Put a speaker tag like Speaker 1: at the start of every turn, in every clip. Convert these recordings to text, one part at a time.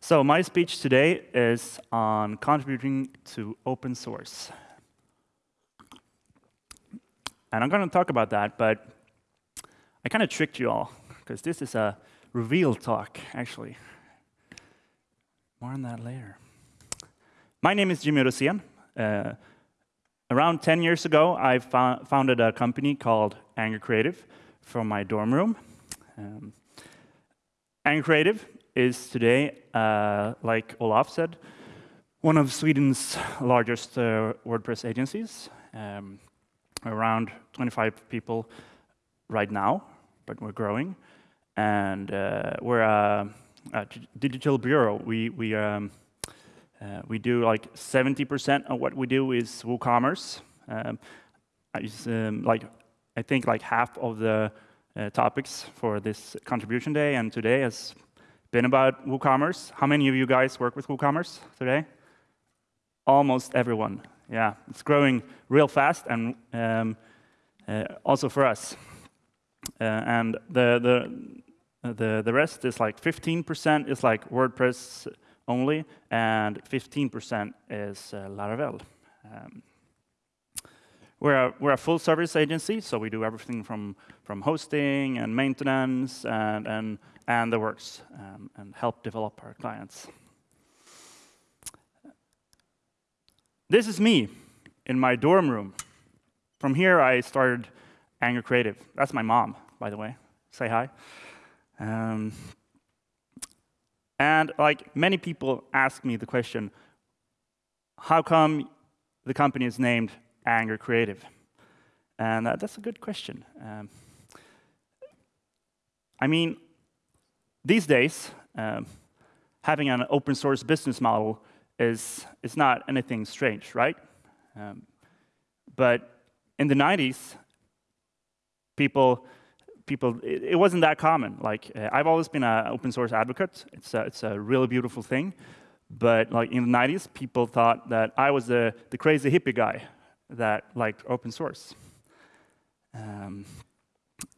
Speaker 1: So my speech today is on contributing to open source. And I'm going to talk about that, but I kind of tricked you all, because this is a reveal talk, actually. More on that later. My name is Jimmy Rosén. Uh, around 10 years ago, I founded a company called Angry Creative from my dorm room. Um, Angry Creative is today, uh, like Olaf said, one of Sweden's largest uh, WordPress agencies. Um, around 25 people right now, but we're growing. And uh, we're a, a, digital bureau. We, we, um, uh, we do like 70% of what we do is WooCommerce. Um, I, um, like, I think like half of the uh, topics for this contribution day and today has been about WooCommerce. How many of you guys work with WooCommerce today? Almost everyone. Yeah, it's growing real fast, and um, uh, also for us. Uh, and the the the the rest is like 15% is like WordPress only, and 15% is uh, Laravel. Um, we're a, we're a full service agency, so we do everything from, from hosting and maintenance and, and, and the works, um, and help develop our clients. This is me in my dorm room. From here, I started Angry Creative. That's my mom, by the way. Say hi. Um, and like many people ask me the question, how come the company is named Angry Creative? And uh, that's a good question. Um, I mean, these days, um, having an open source business model is, is not anything strange, right? Um, but in the 90s, people, people it, it wasn't that common. Like, uh, I've always been an open source advocate. It's a, it's a really beautiful thing. But like in the 90s, people thought that I was the, the crazy hippie guy that liked open source. Um,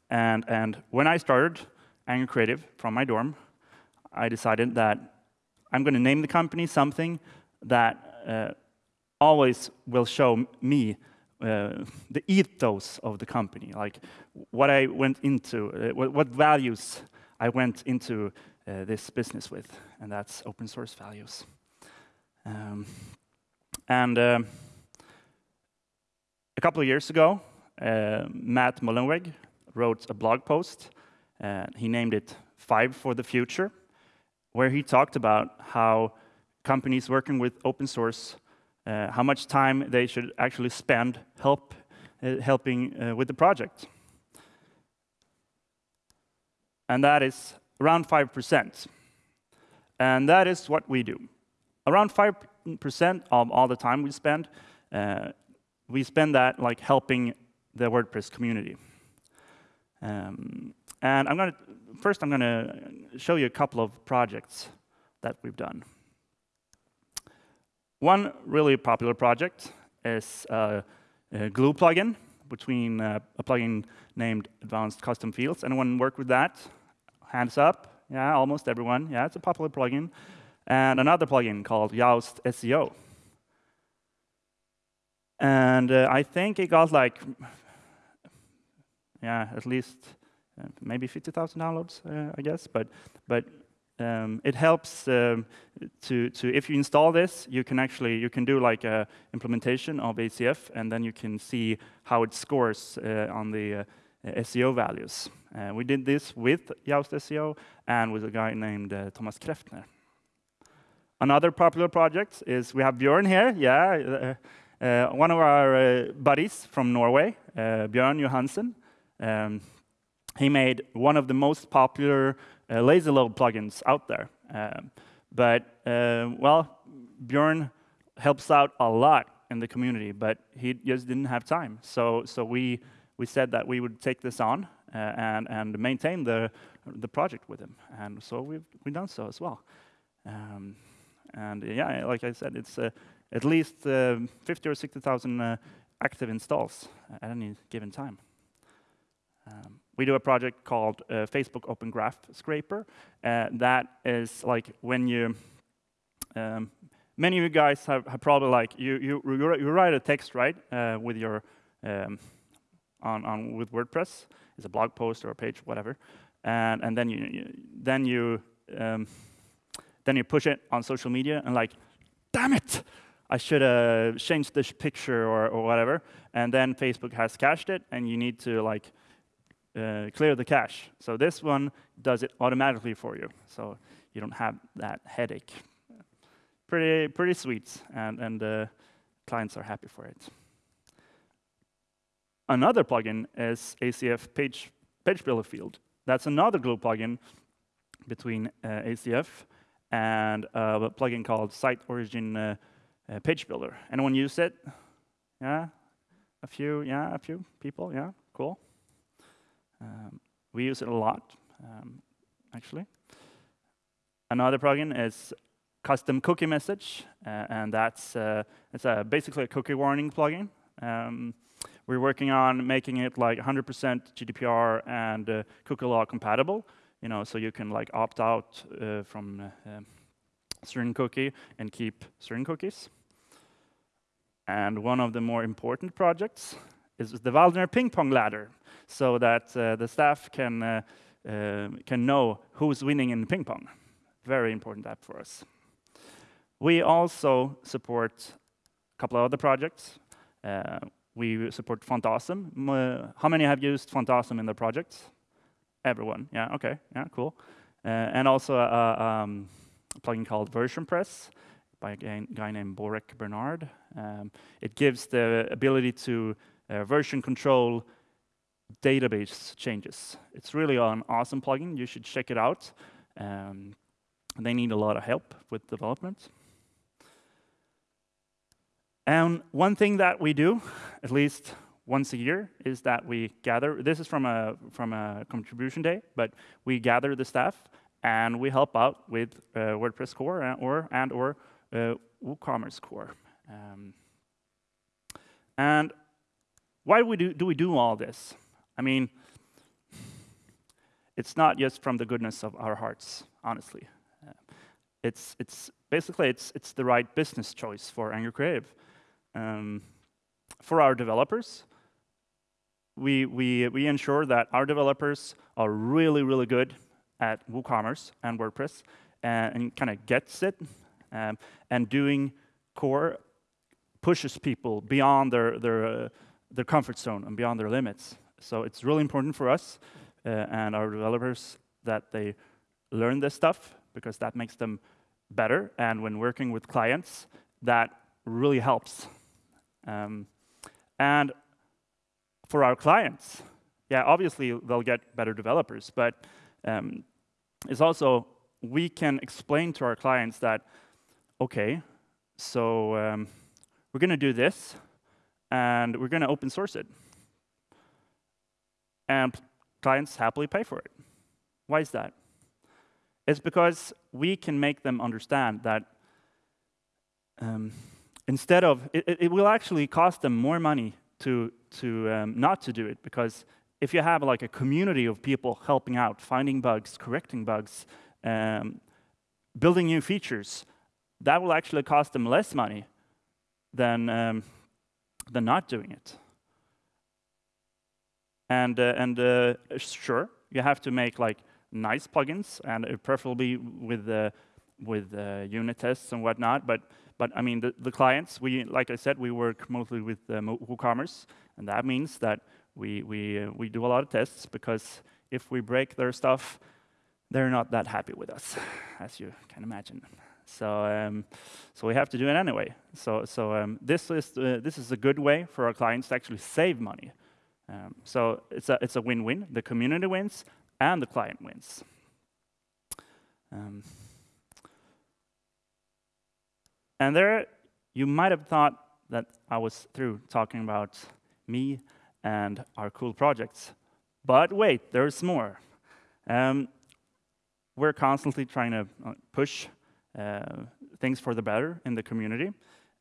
Speaker 1: and, and when I started Angry Creative from my dorm, I decided that I'm going to name the company something that uh, always will show me uh, the ethos of the company, like what I went into, uh, what, what, values I went into uh, this business with, and that's open source values. Um, and uh, a couple of years ago, uh, Matt Mullenweg wrote a blog post. And he named it Five for the Future, where he talked about how companies working with open source, uh, how much time they should actually spend help, uh, helping uh, with the project. And that is around 5%. And that is what we do. Around 5% of all the time we spend uh, we spend that like helping the WordPress community. Um, and I'm to first I'm going to show you a couple of projects that we've done. One really popular project is uh, a Glue plugin between uh, a plugin named Advanced Custom Fields. Anyone work with that? Hands up. Yeah, almost everyone. Yeah, it's a popular plugin. And another plugin called Yoast SEO. And uh, I think it got like, yeah, at least uh, maybe 50,000 downloads, uh, I guess. But but um, it helps um, to to if you install this, you can actually you can do like a implementation of ACF, and then you can see how it scores uh, on the uh, SEO values. Uh, we did this with Yoast SEO and with a guy named Thomas Kräftner. Another popular project is we have Björn here. Yeah. Uh, one of our uh, buddies from Norway, uh, Björn Johansen, um, he made one of the most popular lazy load plugins out there. Um, but, well, Björn helps out a lot in the community, but he just didn't have time. So, so we, we said that we would take this on uh, and, and maintain the, the project with him. And so we've, we've done so as well. Um, and yeah, like I said, it's uh, at least uh, 50 or 60,000 uh, active installs at any given time. Um, we do a project called uh, Facebook Open Graph Scraper. That is like when you, um, many of you guys have, have, probably like, you, you, you write a text, right, uh, with your, um, on, on with WordPress, it's a blog post or a page, whatever, and, and then you, you then you, um, then you push it on social media and like, damn it, I should have changed this picture or, or whatever. And then Facebook has cached it, and you need to like uh, clear the cache. So this one does it automatically for you, so you don't have that headache. Pretty, pretty sweet, and, and uh, clients are happy for it. Another plugin is ACF Page, page Builder Field. That's another glue plugin between uh, ACF and uh, a plugin called Site Origin uh, Page Builder. Anyone use it? Yeah, a few. Yeah, a few people. Yeah, cool. Um, we use it a lot, um, actually. Another plugin is custom cookie message, uh, and that's uh, it's a, basically a cookie warning plugin. Um, we're working on making it like 100% GDPR and uh, cookie law compatible. You know, so you can like opt out uh, from uh, um, certain cookie and keep certain cookies. And one of the more important projects is the Waldner ping pong ladder so that uh, the staff can, uh, uh, can know who's winning in ping pong. Very important app for us. We also support a couple of other projects. Uh, we support FontAwesome. how many have used FontAwesome in their projects? Everyone, yeah, okay, yeah, cool. Uh, and also a, um, a plugin called VersionPress by a guy, named Borek Bernard. Um, it gives the ability to uh, version control database changes. It's really an awesome plugin. You should check it out. Um, they need a lot of help with development. And one thing that we do, at least once a year, is that we gather. This is from a from a contribution day, but we gather the staff and we help out with uh, WordPress core and or and or uh, WooCommerce core. Um, and why do we do, do we do all this? I mean, it's not just from the goodness of our hearts, honestly. Uh, it's, it's basically it's, it's the right business choice for Angry Creative. Um, for our developers, we, we, we ensure that our developers are really, really good at WooCommerce and WordPress and, and kind of gets it. Um, and doing core pushes people beyond their, their, uh, their comfort zone and beyond their limits. So it's really important for us uh, and our developers that they learn this stuff because that makes them better. And when working with clients, that really helps. Um, and for our clients, yeah, obviously they'll get better developers, but um, it's also we can explain to our clients that, okay, so um, we're going to do this, and we're going to open source it and clients happily pay for it. Why is that? It's because we can make them understand that um, instead of, it, it, will actually cost them more money to, to um, not to do it, because if you have like a community of people helping out, finding bugs, correcting bugs, um, building new features, that will actually cost them less money than, um, than not doing it. And, uh, and uh, sure, you have to make like nice plugins, and uh, preferably with, with unit tests and whatnot. But, but I mean, the, the clients, we, like I said, we work mostly with WooCommerce, and that means that we, we, we do a lot of tests because if we break their stuff, they're not that happy with us, as you can imagine. So, um, so we have to do it anyway. So, so um, this is uh, this is a good way for our clients to actually save money. Um, so it's a it's a win-win. The community wins and the client wins. Um, and there, you might have thought that I was through talking about me and our cool projects. But wait, there's more. Um, we're constantly trying to uh, push things for the better in the community.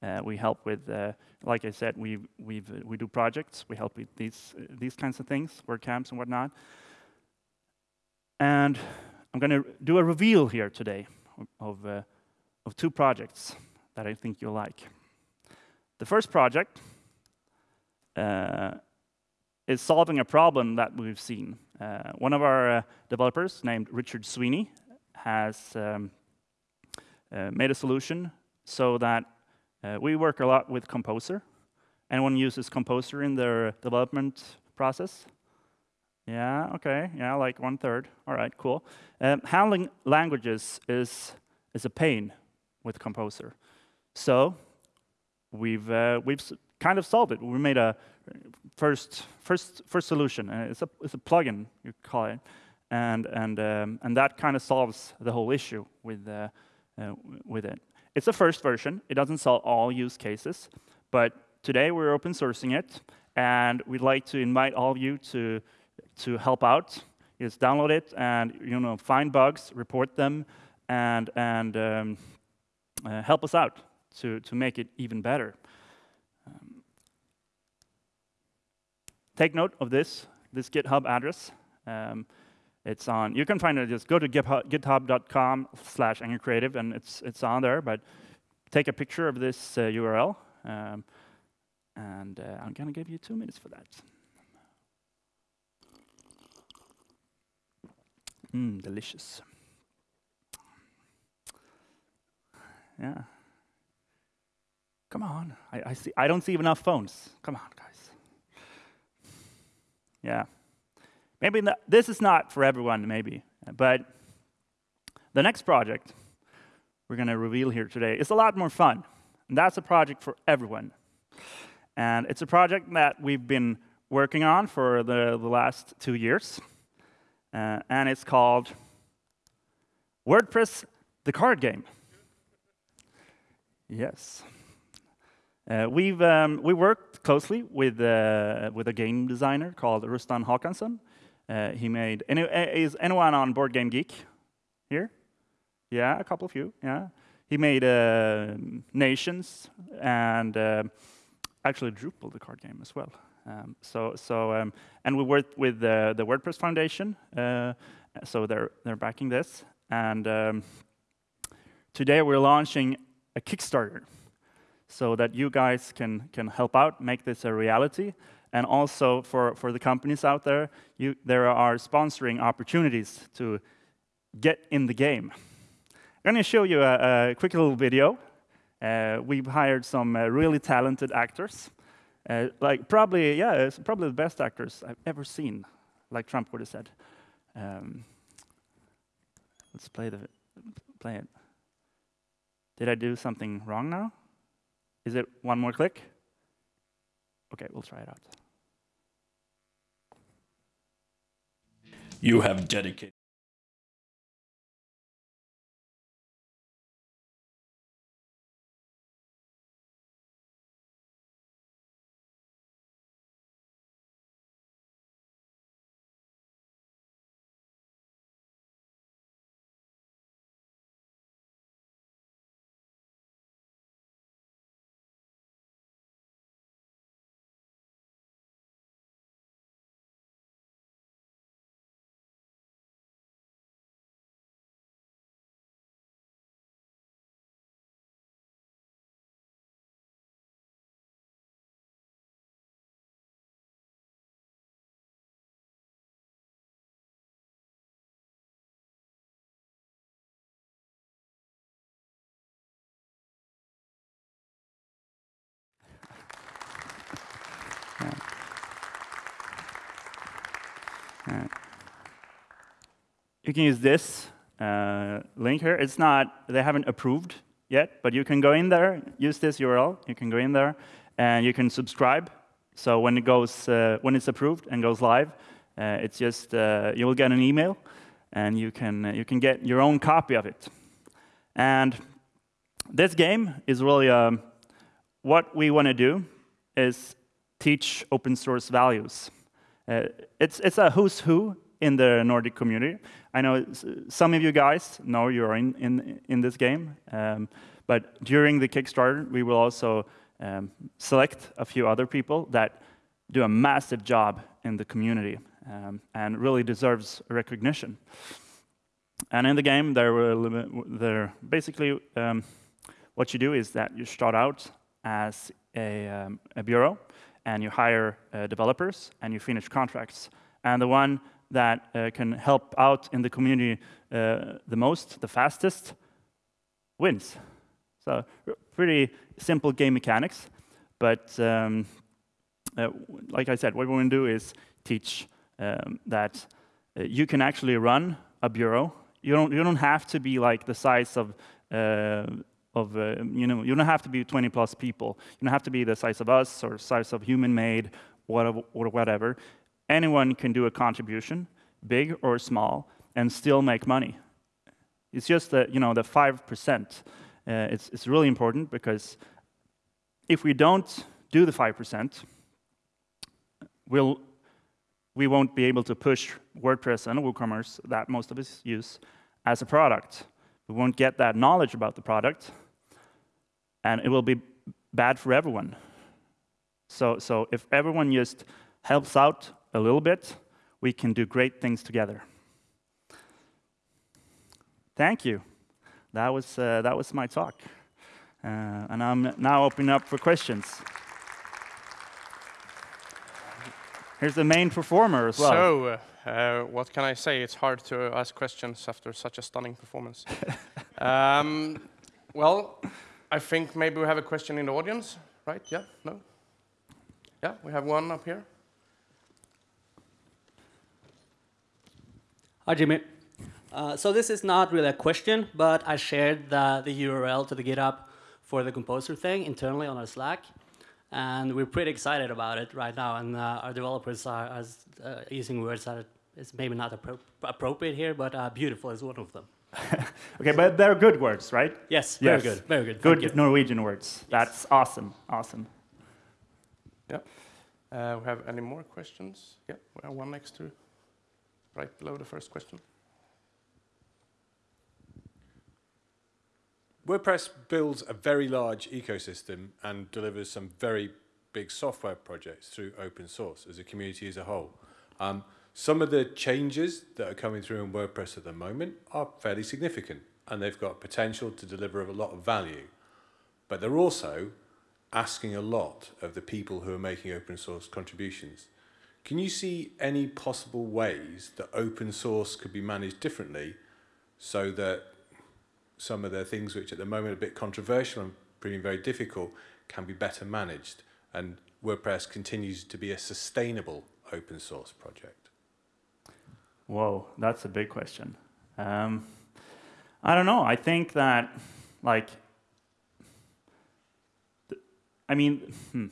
Speaker 1: Uh, we help with, uh, like I said, we we we do projects. We help with these these kinds of things, WordCamps and whatnot. And I'm going to do a reveal here today of, uh, of two projects that I think you'll like. The first project uh, is solving a problem that we've seen. Uh, one of our uh, developers, named Richard Sweeney, has um, uh, made a solution so that uh, we work a lot with Composer. Anyone uses Composer in their development process? Yeah, okay, yeah, like one third. All right, cool. Um, handling languages is, is a pain with Composer. So we've, uh, we've kind of solved it. We made a first, first, first solution. Uh, it's, a, it's a plugin, you call it. And, and, um, and that kind of solves the whole issue with, uh, uh, with it. It's a first version. It doesn't solve all use cases. But today we're open sourcing it. And we'd like to invite all of you to, to help out. Just download it and you know, find bugs, report them, and, and um, uh, help us out to, to make it even better. Um, take note of this, this GitHub address. Um, it's on, you can find it, just go to github.com slash creative and it's, it's on there, but take a picture of this uh, URL. Um, and uh, I'm gonna give you two minutes for that. Mmm, delicious. Yeah. Come on. I, I, see. I don't see enough phones. Come on, guys. Yeah. Maybe the, this is not for everyone, maybe. But the next project we're going to reveal here today is a lot more fun. And that's a project for everyone. And it's a project that we've been working on for the, the last two years. Uh, and it's called WordPress, the card game. Yes. Uh, we've um, we worked closely with uh, with a game designer called Rustan Håkansson. Uh, he made. Any, uh, is anyone on Board Game Geek here? Yeah, a couple of you. Yeah, he made uh, Nations and uh, actually Drupal, the card game as well. Um, so so um, and we worked with the WordPress Foundation. so they're they're backing this and. Um, today we're launching a Kickstarter so that you guys can, can help out, make this a reality. And also for, for the companies out there, you, there are sponsoring opportunities to get in the game. I'm going to show you a, a quick little video. Uh, we've hired some uh, really talented actors. Uh, like probably, yeah, probably the best actors I've ever seen, like Trump would have said. Um, let's play the play it. Did I do something wrong now? Is it one more click? Okay, we'll try it out.
Speaker 2: You have dedicated.
Speaker 1: You can use this uh, link here. It's not, they haven't approved yet, but you can go in there, use this URL, you can go in there, and you can subscribe. So when it goes, uh, when it's approved and goes live, uh, it's just, uh, you will get an email, and you can, uh, you can get your own copy of it. And this game is really, um, what we want to do is teach open source values. Uh, it's, it's a who's who in the Nordic community. I know some of you guys know you're in, in, in this game, um, but during the Kickstarter, we will also um, select a few other people that do a massive job in the community. um, and really deserves recognition. And in the game, there there basically um, what you do is that you start out as a, um, a bureau, and you hire uh, developers, and you finish contracts. And the one that uh, can help out in the community uh, the most, the fastest, wins. So pretty simple game mechanics, but um, uh, like I said, what we want to do is teach um, that uh, you can actually run a bureau. You don't, you don't have to be like the size of, of uh, you know, you don't have to be 20 plus people. You don't have to be the size of us or size of human made or whatever. Anyone can do a contribution, big or small, and still make money. It's just that, you know, the 5%. Uh, it's, it's really important because if we don't do the 5%, we'll, we won't be able to push WordPress and WooCommerce that most of us use as a product. We won't get that knowledge about the product, and it will be bad for everyone. So, so if everyone just helps out a little bit, we can do great things together. Thank you. That was, uh, that was my talk. Uh, and I'm now opening up for questions. Here's the main performer as well.
Speaker 2: So, uh, what can I say? It's hard to ask questions after such a stunning performance. um, well, I think maybe we have a question in the audience, right? Yeah? No? Yeah, we have one up here.
Speaker 3: Hi, Jimmy. Uh, so this is not really a question, but I shared the, the URL to the GitHub for the Composer thing internally on our Slack. And we're pretty excited about it right now. And uh, our developers are, are uh, using words that is maybe not appro appropriate here, but uh, beautiful is one of them.
Speaker 1: okay, but they're good words, right?
Speaker 3: Yes, yes. very good, very good.
Speaker 1: Good Norwegian words. Yes. That's awesome, awesome.
Speaker 2: Yeah. Uh, we have any more questions? Yeah, we have one next to, right below the first question.
Speaker 4: WordPress builds a very large ecosystem and delivers some very big software projects through open source as a community as a whole. Um, some of the changes that are coming through in WordPress at the moment are fairly significant and they've got potential to deliver a lot of value. But they're also asking a lot of the people who are making open source contributions. Can you see any possible ways that open source could be managed differently so that some of the things which at the moment are a bit controversial and proving very difficult can be better managed and WordPress continues to be a sustainable open source project?
Speaker 1: Whoa, that's a big question. Um, I don't know. I think that, like, I mean, hmm,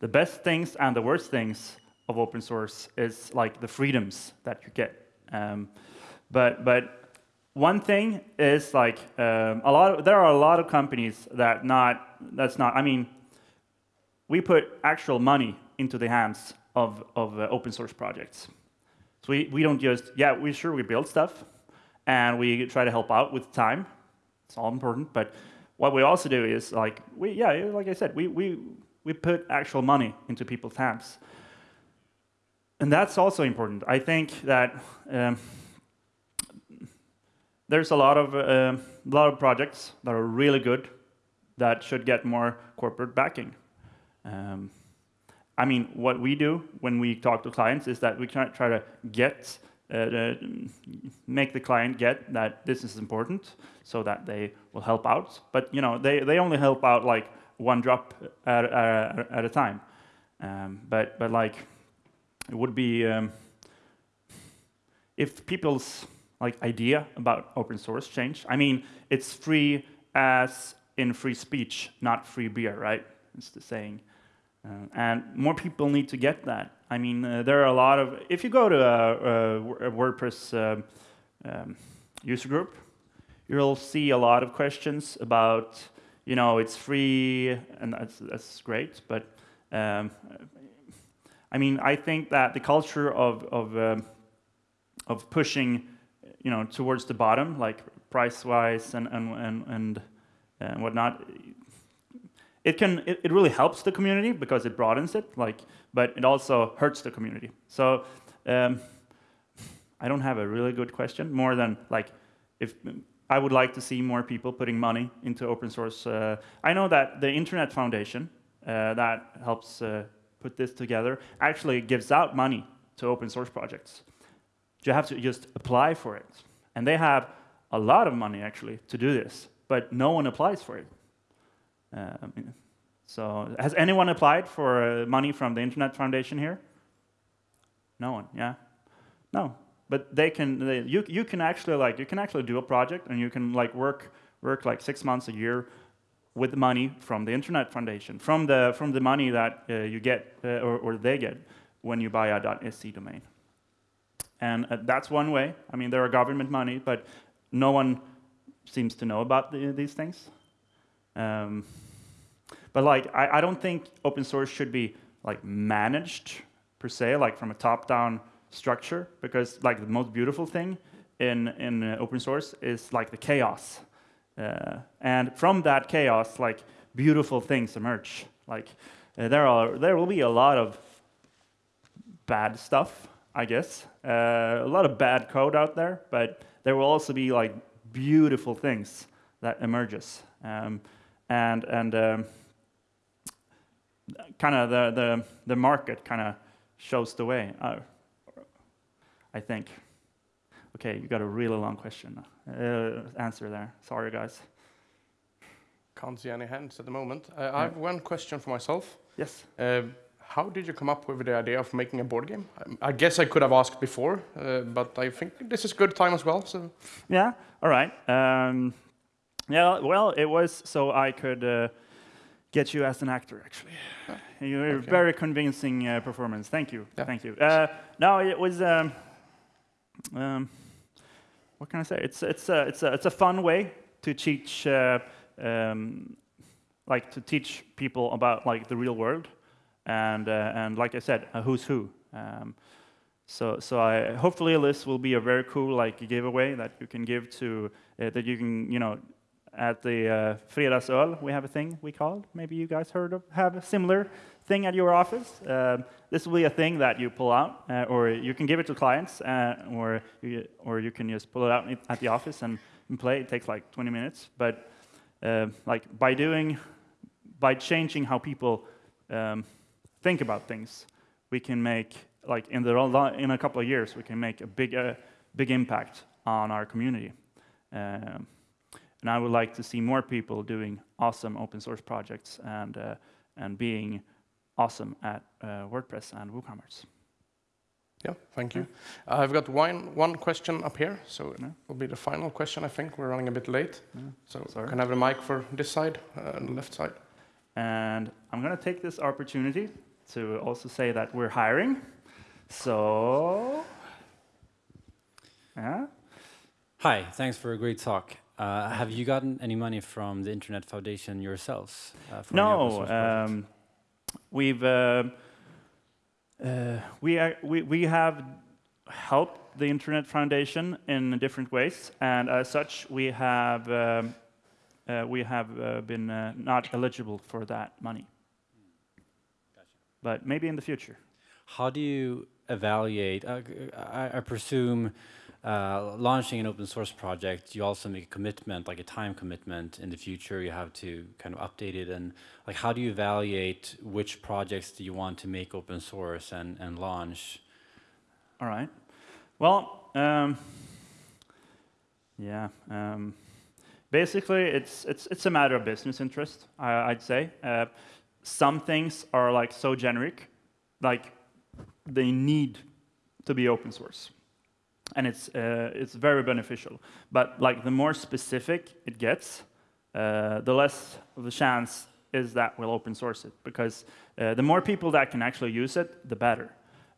Speaker 1: the best things and the worst things of open source is like the freedoms that you get. Um, but but one thing is like um, a lot. Of, there are a lot of companies that not that's not. I mean, we put actual money into the hands of of uh, open source projects. So we we don't just yeah we sure we build stuff, and we try to help out with time. It's all important, but what we also do is like we yeah like I said we we we put actual money into people's hands, and that's also important. I think that. Um, there's a lot of uh, lot of projects that are really good that should get more corporate backing. Um, I mean, what we do when we talk to clients is that we try, try to get uh, uh, make the client get that this is important, so that they will help out. But you know, they they only help out like one drop at at, at a time. Um, but but like, it would be um, if people's like idea about open source change. I mean, it's free as in free speech, not free beer, right? It's the saying. Uh, and more people need to get that. I mean, uh, there are a lot of, if you go to a, a, WordPress uh, um, user group, you'll see a lot of questions about, you know, it's free, and that's, that's great, but um, I mean, I think that the culture of, of, um, of pushing you know, towards the bottom, like price-wise and, and, and, and, whatnot, it can it, it, really helps the community because it broadens it like but it also hurts the community so um, I don't have a really good question. More than like, if I would like to see more people putting money into open source. Uh, I know that the Internet Foundation uh, that helps uh, put this together actually gives out money to open source projects. You have to just apply for it, and they have a lot of money actually to do this, but no one applies for it. Um, so, has anyone applied for uh, money from the Internet Foundation here? No one. Yeah. No, but they can they, you, you can actually like you can actually do a project and you can like work work like six months a year with money from the internet foundation from the from the money that uh, you get uh, or, or they get when you buy a .se domain and uh, that's one way. I mean there are government money but no one seems to know about the, these things. Um, but like I, I don't think open source should be like managed per se like from a top down structure because like the most beautiful thing in in uh, open source is like the chaos, uh, and from that chaos, like beautiful things emerge. Like uh, there are there will be a lot of bad stuff, I guess, uh, a lot of bad code out there, but there will also be like beautiful things that emerges, um, and and um, kind of the the the market kind of shows the way. Uh, I think. Okay, you got a really long question uh, answer there. Sorry, guys.
Speaker 2: Can't see any hands at the moment. Uh, I have one question for myself.
Speaker 1: Yes.
Speaker 2: Uh, how did you come up with the idea of making a board game? I, guess I could have asked before, uh, but I think this is a good time as well. So
Speaker 1: yeah, all right. Um, yeah, well, it was so I could uh, get you as an actor. Actually, oh, you're okay. very convincing uh, performance. Thank you. Yeah. Thank you. Uh, no, it was. Um, um, what can I say? It's it's a it's a it's a fun way to teach uh, um, like to teach people about like the real world, and uh, and like I said, a who's who. Um, so so I hopefully this will be a very cool like giveaway that you can give to uh, that you can you know at the uh, Fredagsöl we have a thing we called. maybe you guys heard of have a similar thing at your office. Uh, this will be a thing that you pull out, uh, or you can give it to clients, uh, or, you, or you can just pull it out at the office and, and play. It takes like 20 minutes. But uh, like by doing, by changing how people um, think about things, we can make, like in, the, in a couple of years, we can make a big, uh, big impact on our community. Um, and I would like to see more people doing awesome open source projects and, uh, and being awesome at uh, WordPress and WooCommerce.
Speaker 2: Yeah, thank you. Uh, I've got one, one question up here, so it will be the final question, I think. We're running a bit late. So Sorry. can I have a mic for this side, uh, the left side?
Speaker 1: And I'm going to take this opportunity to also say that we're hiring. So, yeah.
Speaker 5: Hi, thanks for a great talk. Uh, have you gotten any money from the Internet Foundation yourselves?
Speaker 1: Uh, no, we've uh, uh, we, are, we, we have helped the Internet Foundation in different ways, and as such, we have um, uh, we have uh, been uh, not eligible for that money. But maybe in the future.
Speaker 5: How do you evaluate? Uh, I, I presume uh, launching an open source project, you also make a commitment, like a time commitment in the future. You have to kind of update it. And like, how do you evaluate which projects do you want to make open source and, and launch?
Speaker 1: All right. Well, um, yeah. Um, basically, it's, it's, it's a matter of business interest, I, would say. Uh, some things are like so generic, like they need to be open source and it's uh, it's very beneficial. But like the more specific it gets, uh, the less of a chance is that we'll open source it because uh, the more people that can actually use it, the better.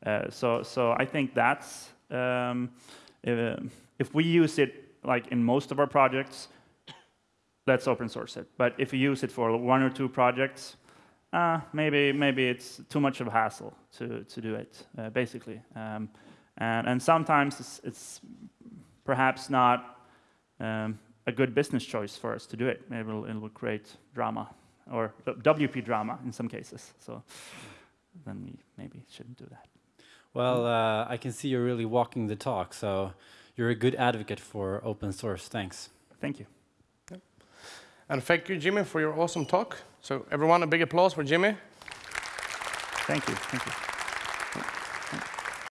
Speaker 1: Uh, so so I think that's um, if, if, we use it like in most of our projects, let's open source it. But if you use it for one or two projects, uh, maybe maybe it's too much of a hassle to to do it. Uh, basically. Um, and, and sometimes it's, it's perhaps not um, a good business choice for us to do it. Maybe it'll, it will create drama or WP drama in some cases. So then we maybe shouldn't do that.
Speaker 5: Well, uh, I can see you're really walking the talk, so you're a good advocate for open source. Thanks.
Speaker 1: Thank you.
Speaker 2: And thank you, Jimmy, for your awesome talk. So everyone, a big applause for Jimmy.
Speaker 1: Thank you. Thank you.